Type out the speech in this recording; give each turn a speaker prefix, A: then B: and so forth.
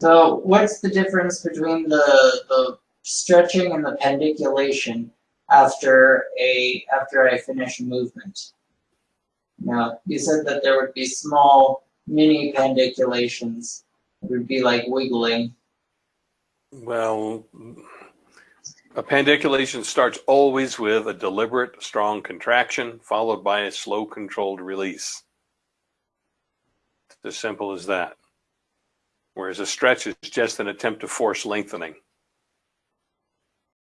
A: So what's the difference between the the stretching and the pendiculation after a after I finish a movement? Now you said that there would be small mini pendiculations. It would be like wiggling.
B: Well, a pendiculation starts always with a deliberate, strong contraction followed by a slow, controlled release. It's as simple as that. Whereas a stretch is just an attempt to force lengthening.